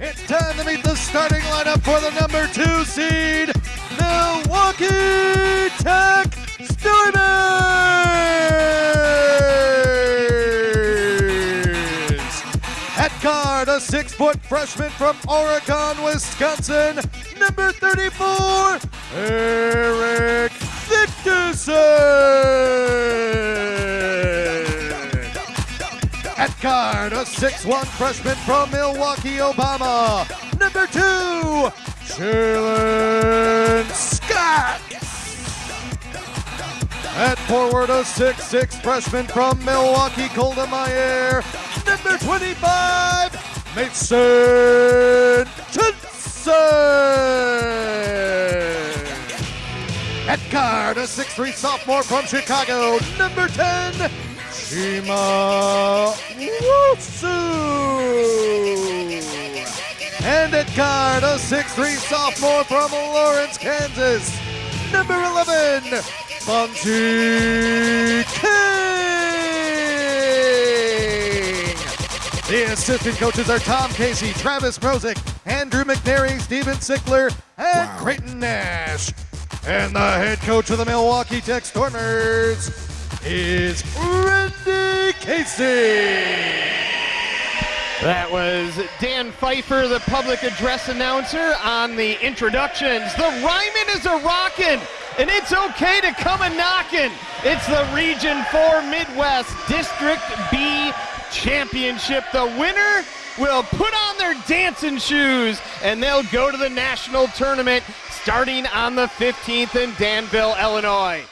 It's time to meet the starting lineup for the number two seed, Milwaukee Tech Steelers. At guard, a six-foot freshman from Oregon, Wisconsin, number 34, Eric Victorson. At guard, a 6'1 freshman from Milwaukee, Obama, number two, Jalen Scott. At forward, a 6'6 freshman from Milwaukee, Golda Meir, number 25, Mason Johnson. At guard, a 6'3 sophomore from Chicago, number 10, Shima Wutsu. And at guard, a 6'3 sophomore from Lawrence, Kansas, number 11, Bunty King. The assistant coaches are Tom Casey, Travis Mrozek, Andrew McNary, Steven Sickler, and Creighton Nash. And the head coach of the Milwaukee Tech Stormers is Randy Casey. That was Dan Pfeiffer, the public address announcer, on the introductions. The Ryman is a rockin', and it's okay to come a knockin'. It's the Region 4 Midwest District B Championship. The winner will put on their dancing shoes, and they'll go to the national tournament starting on the 15th in Danville, Illinois.